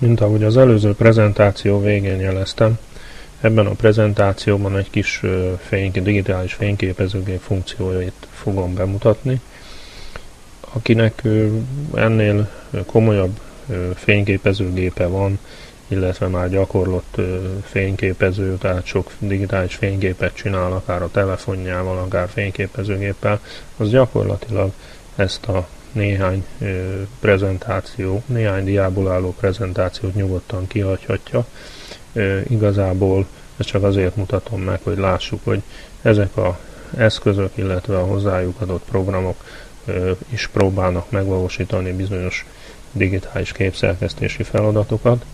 Mint ahogy az előző prezentáció végén jeleztem, ebben a prezentációban egy kis fény, digitális fényképezőgép funkcióit fogom bemutatni. Akinek ennél komolyabb fényképezőgépe van, illetve már gyakorlott fényképező, tehát sok digitális fényképet csinál, akár a telefonjával, akár fényképezőgéppel, az gyakorlatilag ezt a néhány prezentáció, néhány diából álló prezentációt nyugodtan kihagyhatja. Igazából ezt csak azért mutatom meg, hogy lássuk, hogy ezek a eszközök, illetve a hozzájuk adott programok is próbálnak megvalósítani bizonyos digitális képszerkesztési feladatokat,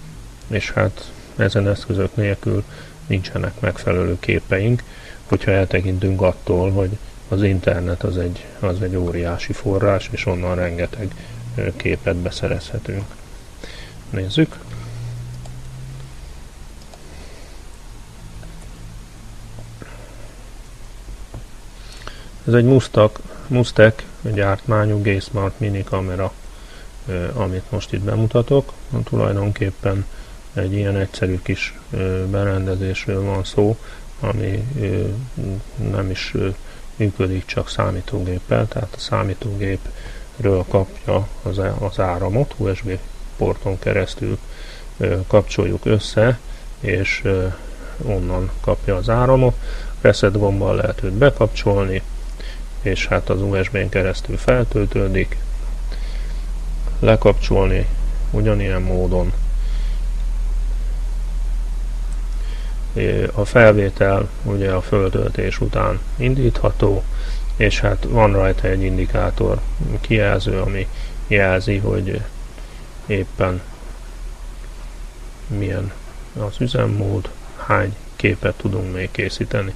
és hát ezen eszközök nélkül nincsenek megfelelő képeink, hogyha eltekintünk attól, hogy az internet az egy, az egy óriási forrás, és onnan rengeteg képet beszerezhetünk. Nézzük. Ez egy Mustak, Mustek gyártmányú G-Smart mini kamera, amit most itt bemutatok. Tulajdonképpen egy ilyen egyszerű kis berendezésről van szó, ami nem is működik csak számítógéppel, tehát a számítógépről kapja az, az áramot, USB porton keresztül kapcsoljuk össze, és onnan kapja az áramot. Reset gombbal lehet őt bekapcsolni, és hát az USB-n keresztül feltöltődik. Lekapcsolni ugyanilyen módon a felvétel ugye a föltöltés után indítható, és hát van rajta egy indikátor kijelző, ami jelzi, hogy éppen milyen az üzemmód, hány képet tudunk még készíteni.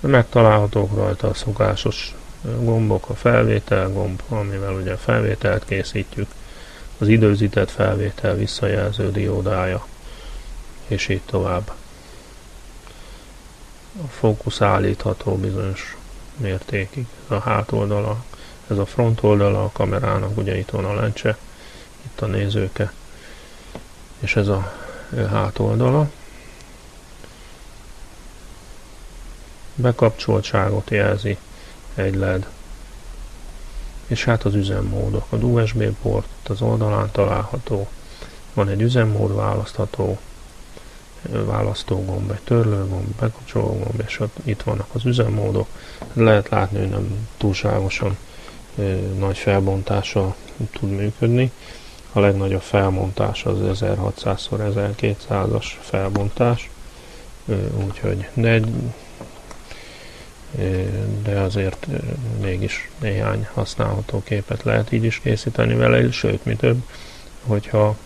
Megtalálhatók rajta a szokásos gombok, a felvétel gomb, amivel ugye a felvételt készítjük, az időzített felvétel visszajelző diódája, és így tovább. A fókusz állítható bizonyos mértékig. Ez a hátoldala, ez a front oldala a kamerának, ugye itt van a lencse, itt a nézőke, és ez a hátoldala. Bekapcsoltságot jelzi egy LED és hát az üzemmódok. A USB port az oldalán található, van egy üzemmód választható, választógomb, egy törlőgomb, bekapcsológomb, és ott itt vannak az üzemmódok. Lehet látni, hogy nem túlságosan ö, nagy felbontással tud működni. A legnagyobb felbontás az 1600x1200-as felbontás, ö, úgyhogy de egy de azért mégis néhány használható képet lehet így is készíteni vele, sőt, mi több, hogyha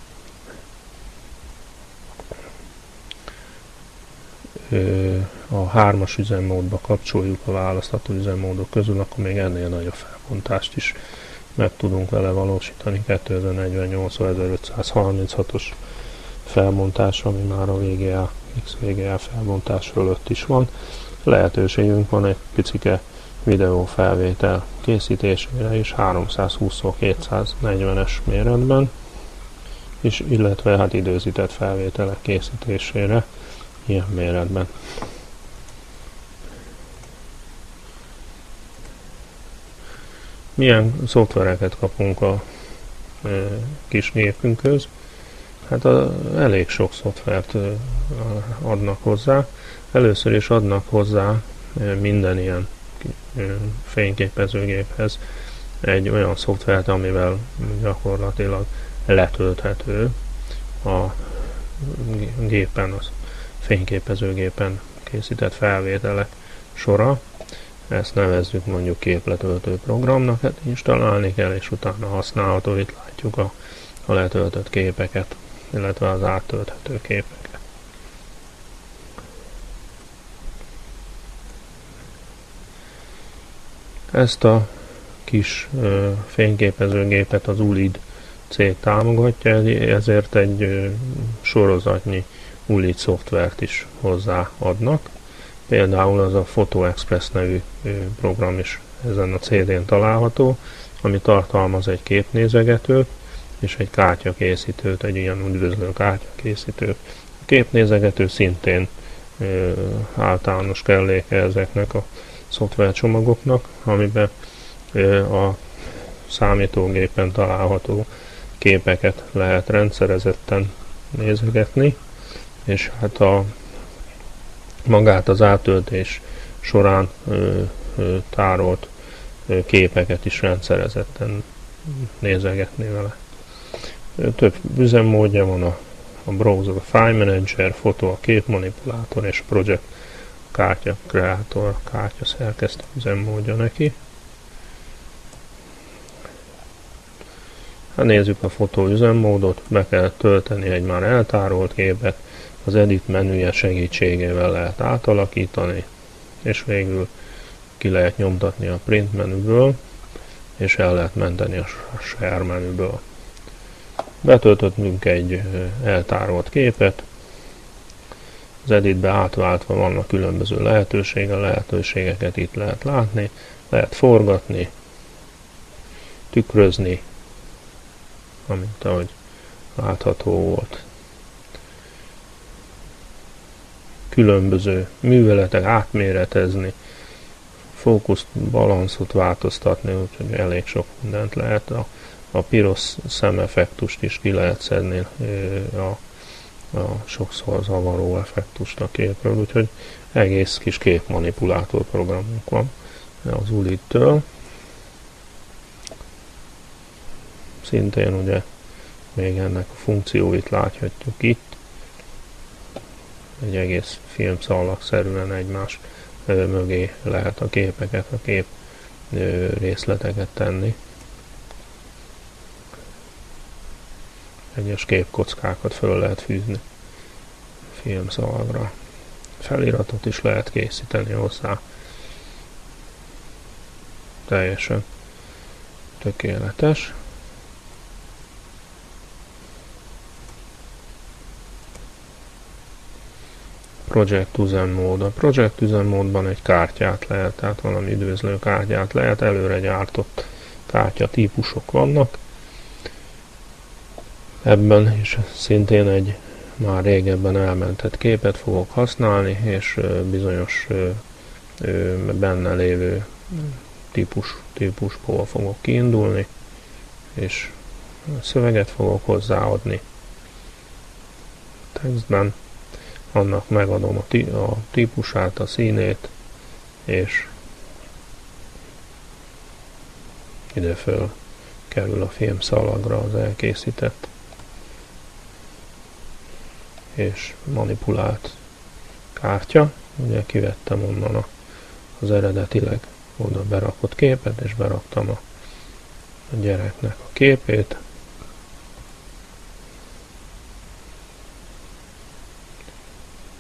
a hármas üzemmódba kapcsoljuk a választható üzemmódok közül, akkor még ennél nagyobb felbontást is meg tudunk vele valósítani. 2048 1536-os felbontás, ami már a VGA, XVGA felbontás fölött is van lehetőségünk van egy picike videófelvétel készítésére is 320x240-es méretben, és illetve hát időzített felvételek készítésére ilyen méretben. Milyen szoftvereket kapunk a e, kis népünkhöz? Hát a, elég sok szoftvert adnak hozzá. Először is adnak hozzá minden ilyen fényképezőgéphez egy olyan szoftvert, amivel gyakorlatilag letölthető a gépen, az fényképezőgépen készített felvételek sora. Ezt nevezzük mondjuk képletöltő programnak, hát installálni kell, és utána használható. Itt látjuk a, a letöltött képeket, illetve az áttölthető képeket. Ezt a kis ö, fényképezőgépet az ULID cég támogatja, ezért egy ö, sorozatnyi ULID szoftvert is hozzáadnak. Például az a Photo Express nevű ö, program is ezen a CD-n található, ami tartalmaz egy képnézegetőt és egy kártyakészítőt, egy ilyen üdvözlő kártyakészítőt. A képnézegető szintén ö, általános kelléke ezeknek a szoftvercsomagoknak, amiben ö, a számítógépen található képeket lehet rendszerezetten nézegetni, és hát a magát az átöltés során ö, ö, tárolt képeket is rendszerezetten nézegetni vele. Több üzemmódja van a, a browser, a file manager, fotó, a képmanipulátor és a project a kártya kreator, a kártya szerkesztő üzemmódja neki. Hát nézzük a fotó üzemmódot, be kell tölteni egy már eltárolt képet, az edit menüje segítségével lehet átalakítani, és végül ki lehet nyomtatni a print menüből, és el lehet menteni a share menüből. Betöltöttünk egy eltárolt képet, az editbe átváltva vannak különböző lehetősége, lehetőségeket itt lehet látni, lehet forgatni, tükrözni, amint ahogy látható volt. Különböző műveletek átméretezni, fókuszt, balanszot változtatni, úgyhogy elég sok mindent lehet. A, a piros szemeffektust is ki lehet szedni a, a sokszor zavaró effektust a képről, úgyhogy egész kis képmanipulátor programunk van az Ulit-től. Szintén ugye még ennek a funkcióit láthatjuk itt. Egy egész filmszalagszerűen egymás mögé lehet a képeket, a kép részleteket tenni. Egyes képkockákat föl lehet fűzni filmszalagra. Feliratot is lehet készíteni hozzá. Teljesen tökéletes. project üzemmód. A project üzemmódban egy kártyát lehet, tehát valami üdvözlő kártyát lehet, előre gyártott kártya típusok vannak. Ebben is szintén egy már régebben elmentett képet fogok használni, és bizonyos benne lévő típus, típusból fogok kiindulni, és szöveget fogok hozzáadni. Textben annak megadom a, tí- a típusát, a színét, és ide föl kerül a filmszalagra az elkészített és manipulált kártya. Ugye kivettem onnan az eredetileg oda berakott képet, és beraktam a, a gyereknek a képét.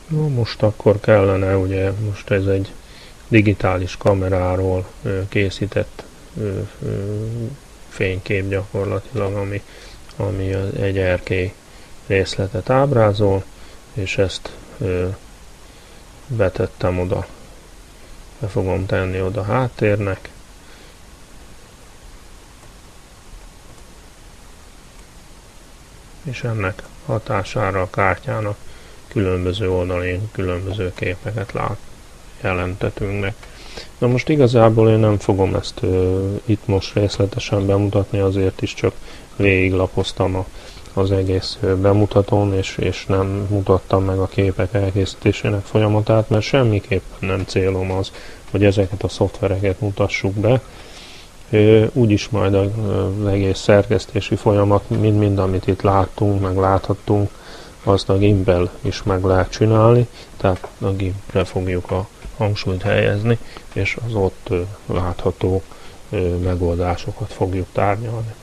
No, most akkor kellene, ugye most ez egy digitális kameráról készített fénykép gyakorlatilag, ami, ami egy erkély részletet ábrázol, és ezt betettem oda, be fogom tenni oda háttérnek, és ennek hatására a kártyának különböző oldalén különböző képeket lát, jelentetünk meg. Na most igazából én nem fogom ezt ö, itt most részletesen bemutatni, azért is csak végiglapoztam a, az egész bemutatón, és, és nem mutattam meg a képek elkészítésének folyamatát, mert semmiképpen nem célom az, hogy ezeket a szoftvereket mutassuk be. Úgyis majd az egész szerkesztési folyamat, mind-mind, amit itt láttunk, meg láthattunk, azt a gimbel is meg lehet csinálni, tehát a gimbelre fogjuk a hangsúlyt helyezni, és az ott látható megoldásokat fogjuk tárgyalni.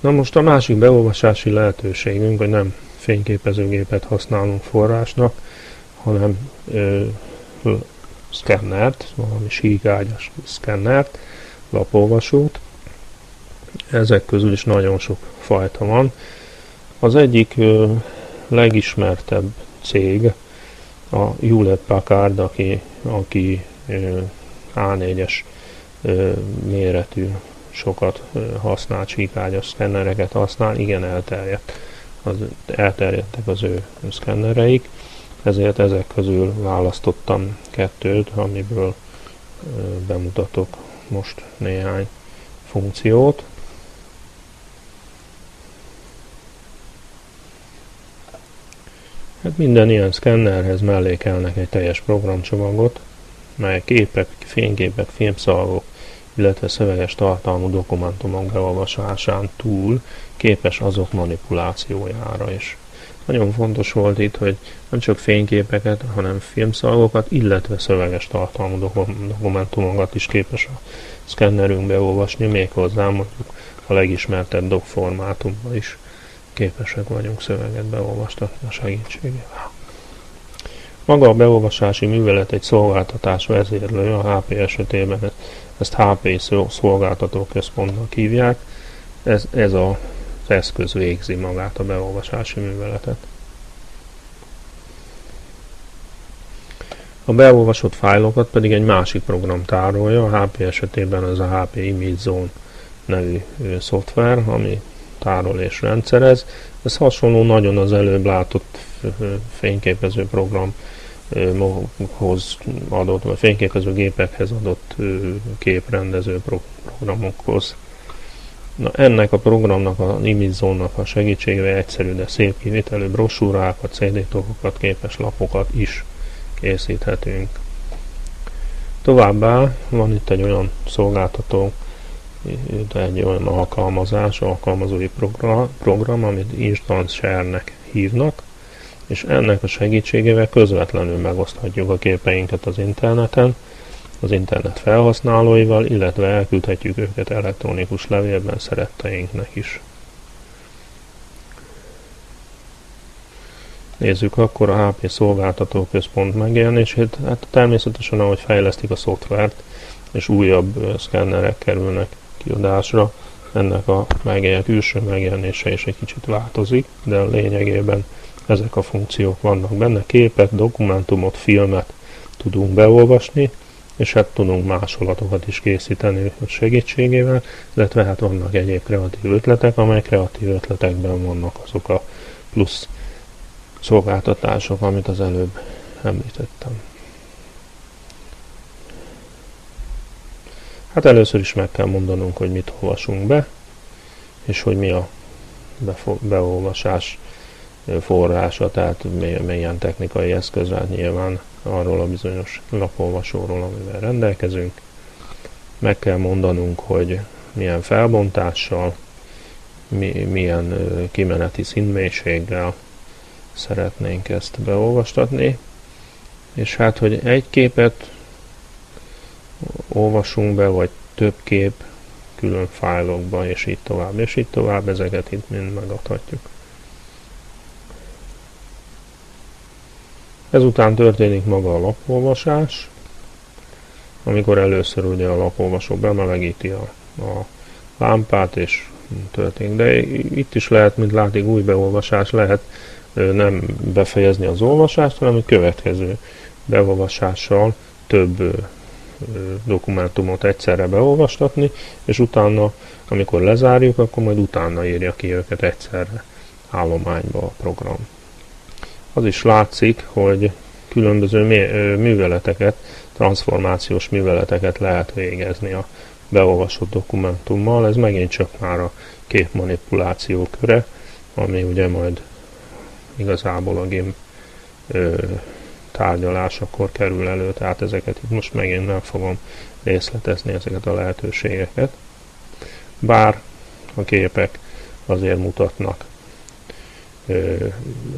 Na most a másik beolvasási lehetőségünk, hogy nem fényképezőgépet használunk forrásnak, hanem ö, szkennert, valami síkágyas szkennert, lapolvasót. Ezek közül is nagyon sok fajta van. Az egyik ö, legismertebb cég a Hewlett Packard, aki, aki ö, A4-es méretű, sokat használt csíkágyas szkennereket használ, igen elterjedt. Az, elterjedtek az ő szkennereik, ezért ezek közül választottam kettőt, amiből bemutatok most néhány funkciót. Hát minden ilyen szkennerhez mellékelnek egy teljes programcsomagot, mely képek, fényképek, filmszalagok, illetve szöveges tartalmú dokumentumok beolvasásán túl képes azok manipulációjára is. Nagyon fontos volt itt, hogy nem csak fényképeket, hanem filmszalagokat, illetve szöveges tartalmú dokumentumokat is képes a szkennerünk beolvasni, méghozzá mondjuk a legismertebb doc formátumban is képesek vagyunk szöveget beolvastatni a segítségével. Maga a beolvasási művelet egy szolgáltatás vezérlő, a HP esetében ezt HP szolgáltatóközpontnak hívják. Ez, ez a az eszköz végzi magát a beolvasási műveletet. A beolvasott fájlokat pedig egy másik program tárolja, a HP esetében az a HP Image Zone nevű szoftver, ami tárol és rendszerez. Ez hasonló nagyon az előbb látott fényképező programhoz adott, vagy fényképező gépekhez adott képrendező programokhoz Na, ennek a programnak, a Imizónak a segítségével egyszerű, de szép kivitelű brosúrákat, cd képes lapokat is készíthetünk. Továbbá van itt egy olyan szolgáltató, egy olyan alkalmazás, alkalmazói program, program amit Instant Share-nek hívnak, és ennek a segítségével közvetlenül megoszthatjuk a képeinket az interneten, az internet felhasználóival, illetve elküldhetjük őket elektronikus levélben szeretteinknek is. Nézzük akkor a HP szolgáltató központ megjelenését. Hát természetesen, ahogy fejlesztik a szoftvert, és újabb szkennerek kerülnek kiadásra, ennek a megjelen, külső megjelenése is egy kicsit változik, de lényegében ezek a funkciók vannak benne. Képet, dokumentumot, filmet tudunk beolvasni, és hát tudunk másolatokat is készíteni segítségével, illetve hát vannak egyéb kreatív ötletek, amely kreatív ötletekben vannak azok a plusz szolgáltatások, amit az előbb említettem. Hát először is meg kell mondanunk, hogy mit olvasunk be, és hogy mi a beolvasás forrása, tehát milyen technikai eszközre nyilván arról a bizonyos lapolvasóról, amivel rendelkezünk. Meg kell mondanunk, hogy milyen felbontással, mi, milyen kimeneti színmélységgel szeretnénk ezt beolvastatni. És hát, hogy egy képet olvasunk be, vagy több kép külön fájlokba, és így tovább, és így tovább, ezeket itt mind megadhatjuk. Ezután történik maga a lapolvasás, amikor először ugye a lapolvasó bemelegíti a, a lámpát, és történik. De itt is lehet, mint látik, új beolvasás lehet nem befejezni az olvasást, hanem egy következő beolvasással több dokumentumot egyszerre beolvastatni, és utána, amikor lezárjuk, akkor majd utána írja ki őket egyszerre állományba a program az is látszik, hogy különböző műveleteket, transformációs műveleteket lehet végezni a beolvasott dokumentummal. Ez megint csak már a képmanipuláció köre, ami ugye majd igazából a GIMP tárgyalásakor kerül elő, tehát ezeket itt most megint nem fogom részletezni ezeket a lehetőségeket. Bár a képek azért mutatnak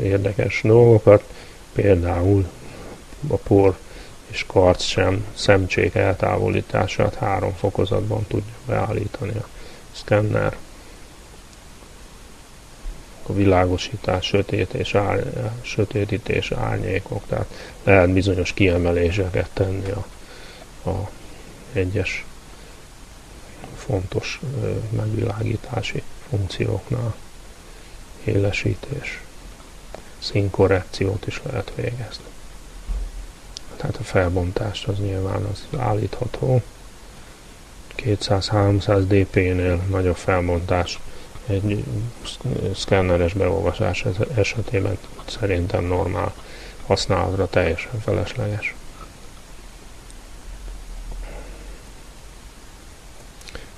érdekes dolgokat, például a por és karc sem szemcsék eltávolítását három fokozatban tudja beállítani a szkenner. A világosítás, sötét és ár, sötétítés, árnyékok, tehát lehet bizonyos kiemeléseket tenni a, a egyes fontos megvilágítási funkcióknál élesítés, színkorrekciót is lehet végezni. Tehát a felbontást az nyilván az állítható. 200-300 dp-nél nagyobb felbontás egy szkenneres beolvasás esetében szerintem normál használatra teljesen felesleges.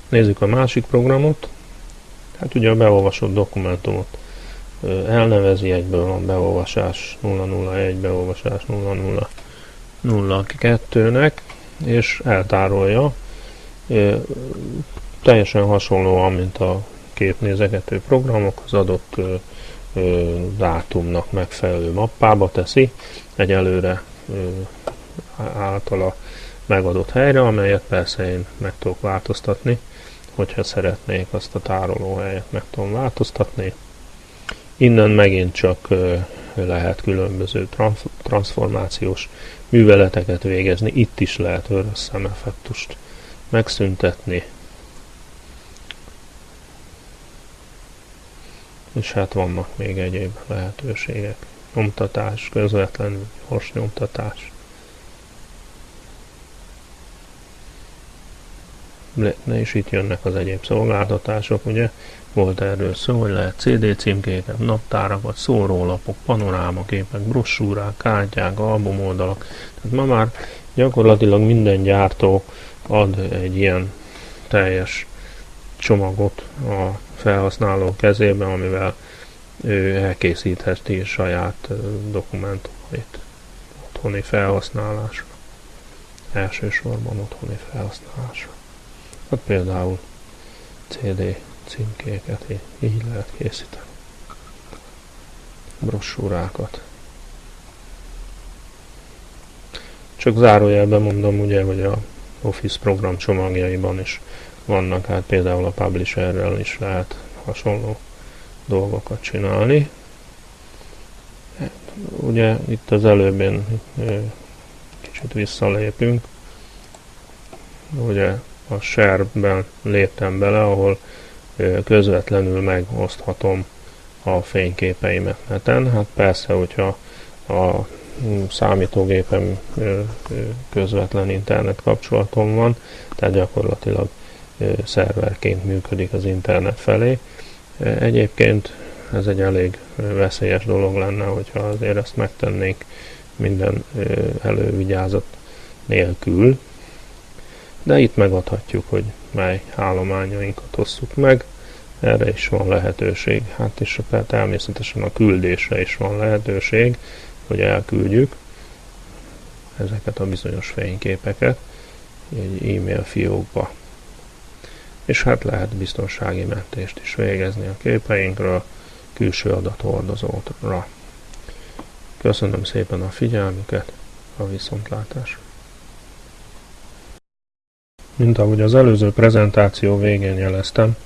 Nézzük a másik programot. Hát ugye a beolvasott dokumentumot elnevezi, egyből van beolvasás 001, beolvasás 0002-nek, és eltárolja. Teljesen hasonlóan, mint a képnézegető programok, az adott dátumnak megfelelő mappába teszi, egy előre általa megadott helyre, amelyet persze én meg tudok változtatni, hogyha szeretnék azt a tárolóhelyet meg tudom változtatni. Innen megint csak lehet különböző transformációs műveleteket végezni. Itt is lehet vörös szemeffektust megszüntetni. És hát vannak még egyéb lehetőségek. Nyomtatás, közvetlenül gyors nyomtatás. És itt jönnek az egyéb szolgáltatások, ugye volt erről szó, hogy lehet CD címkéket, naptárakat, szórólapok, panorámaképek, brossúrák, kártyák, albumoldalak. Tehát ma már gyakorlatilag minden gyártó ad egy ilyen teljes csomagot a felhasználó kezébe, amivel ő elkészítheti saját dokumentumait otthoni felhasználásra. Elsősorban otthoni felhasználásra. Hát például CD címkéket így lehet készíteni. Brossúrákat. Csak zárójelben mondom ugye, hogy a Office program csomagjaiban is vannak, hát például a Publisherrel is lehet hasonló dolgokat csinálni. Ugye itt az előbb én kicsit visszalépünk. Ugye a share-ben léptem bele, ahol közvetlenül megoszthatom a fényképeimet neten. Hát persze, hogyha a számítógépem közvetlen internet kapcsolatom van, tehát gyakorlatilag szerverként működik az internet felé. Egyébként ez egy elég veszélyes dolog lenne, hogyha azért ezt megtennénk minden elővigyázat nélkül, de itt megadhatjuk, hogy mely állományainkat osszuk meg, erre is van lehetőség. Hát és természetesen a küldésre is van lehetőség, hogy elküldjük ezeket a bizonyos fényképeket egy e-mail fiókba. És hát lehet biztonsági mentést is végezni a képeinkről külső adathordozótra. Köszönöm szépen a figyelmüket, a viszontlátásra! Mint ahogy az előző prezentáció végén jeleztem,